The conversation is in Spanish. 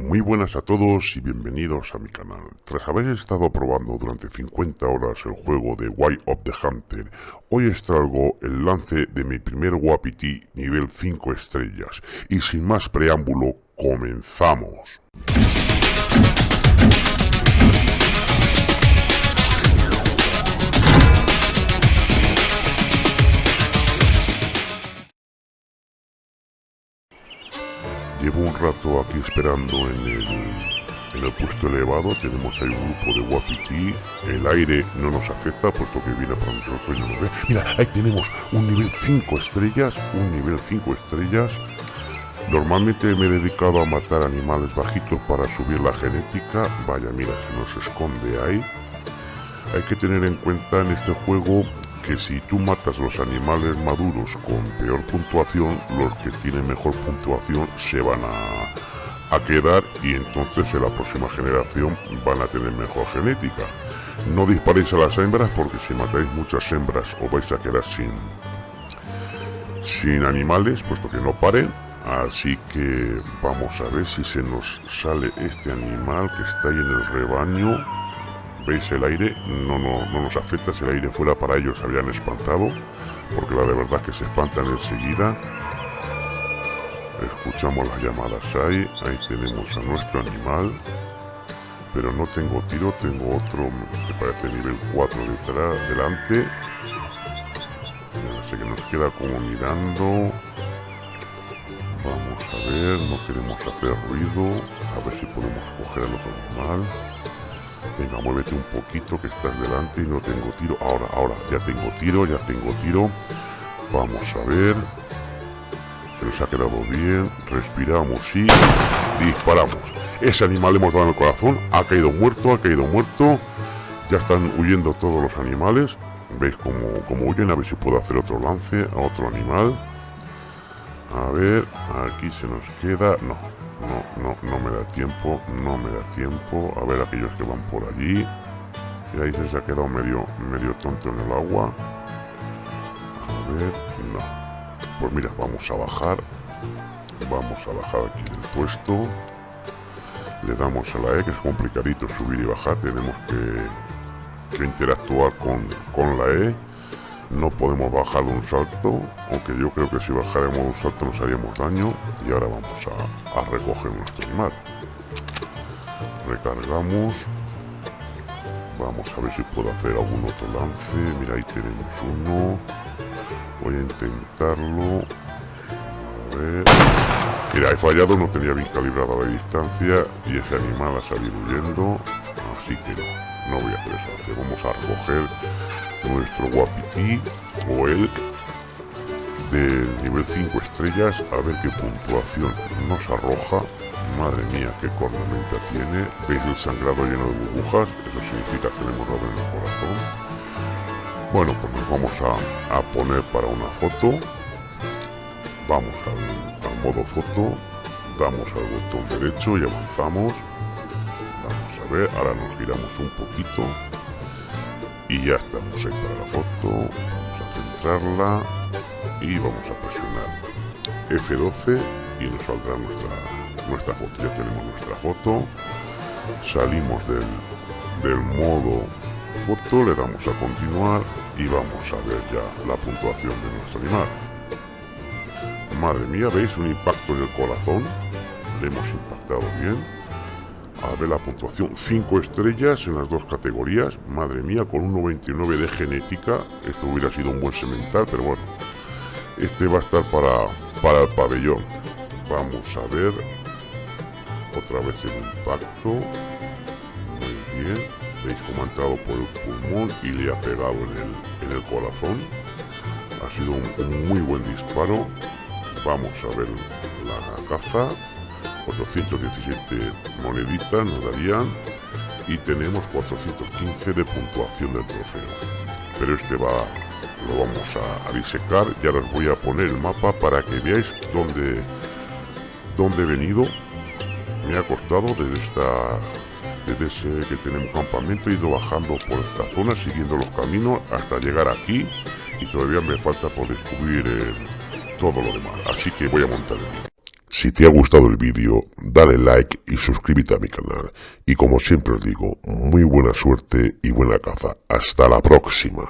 Muy buenas a todos y bienvenidos a mi canal. Tras haber estado probando durante 50 horas el juego de Way of the Hunter, hoy os el lance de mi primer Wapiti nivel 5 estrellas. Y sin más preámbulo, comenzamos. Llevo un rato aquí esperando en el, en el puesto elevado. Tenemos ahí un grupo de Wapiti. El aire no nos afecta, puesto que viene para nosotros y. Mira, ahí tenemos un nivel 5 estrellas. Un nivel 5 estrellas. Normalmente me he dedicado a matar animales bajitos para subir la genética. Vaya, mira, se nos esconde ahí. Hay que tener en cuenta en este juego que si tú matas los animales maduros con peor puntuación, los que tienen mejor puntuación se van a, a quedar y entonces en la próxima generación van a tener mejor genética. No disparéis a las hembras porque si matáis muchas hembras os vais a quedar sin, sin animales, puesto que no paren. Así que vamos a ver si se nos sale este animal que está ahí en el rebaño veis el aire, no, no, no nos afecta, si el aire fuera para ellos se habrían espantado, porque la de verdad que se espantan enseguida. Escuchamos las llamadas ahí, ahí tenemos a nuestro animal, pero no tengo tiro, tengo otro, me parece nivel 4 detrás, delante. sé que nos queda como mirando. Vamos a ver, no queremos hacer ruido, a ver si podemos coger al otro animal. Venga, muévete un poquito que estás delante y no tengo tiro. Ahora, ahora, ya tengo tiro, ya tengo tiro. Vamos a ver. Se nos ha quedado bien. Respiramos y disparamos. Ese animal hemos dado el corazón. Ha caído muerto, ha caído muerto. Ya están huyendo todos los animales. ¿Veis cómo, cómo huyen? A ver si puedo hacer otro lance a otro animal. A ver, aquí se nos queda... No, no, me da tiempo, no me da tiempo. A ver aquellos que van por allí. Y ahí se ha quedado medio, medio tonto en el agua. A ver, no. Pues mira, vamos a bajar. Vamos a bajar aquí del puesto. Le damos a la E, que es complicadito subir y bajar. Tenemos que, que interactuar con, con la E no podemos bajar un salto, aunque yo creo que si bajáramos un salto nos haríamos daño. Y ahora vamos a, recoger nuestro animal. Recargamos. Vamos a ver si puedo hacer algún otro lance. Mira, ahí tenemos uno. Voy a intentarlo. A ver. Mira, he fallado, no tenía bien calibrada la distancia y ese animal ha salido huyendo. Así que no, no voy a hacer eso. Vamos a recoger nuestro Wapiti o Elk del nivel 5 estrellas. A ver qué puntuación nos arroja. Madre mía qué cornamenta tiene. Veis el sangrado lleno de burbujas. Eso significa que le hemos en el corazón. Bueno pues nos vamos a, poner para una foto. Vamos al modo foto. Damos al botón derecho y avanzamos ver ahora nos giramos un poquito. Y ya estamos ahí para la foto. Vamos a centrarla. Y vamos a presionar F12 y nos saldrá nuestra nuestra foto. Ya tenemos nuestra foto. Salimos del, del modo foto le damos a continuar y vamos a ver ya la puntuación de nuestro animal. Madre mía veis un impacto en el corazón le hemos impactado bien la puntuación 5 estrellas en las dos categorías. Madre mía con un 99 de genética esto hubiera sido un buen semental pero bueno este va a estar para para el pabellón. Vamos a ver otra vez el impacto. Muy bien veis cómo ha entrado por el pulmón y le ha pegado en el, en el corazón. Ha sido un muy buen disparo. Vamos a ver la caza 417 moneditas nos darían y tenemos 415 de puntuación del trofeo. Pero este va lo vamos a, disecar ya os voy a poner el mapa para que veáis dónde dónde he venido. Me ha costado desde esta desde ese que tenemos campamento he ido bajando por esta zona siguiendo los caminos hasta llegar aquí y todavía me falta por descubrir eh, todo lo demás. Así que voy a montar el Si te ha gustado el vídeo, dale like y suscríbete a mi canal. Y como siempre os digo, muy buena suerte y buena caza. Hasta la próxima.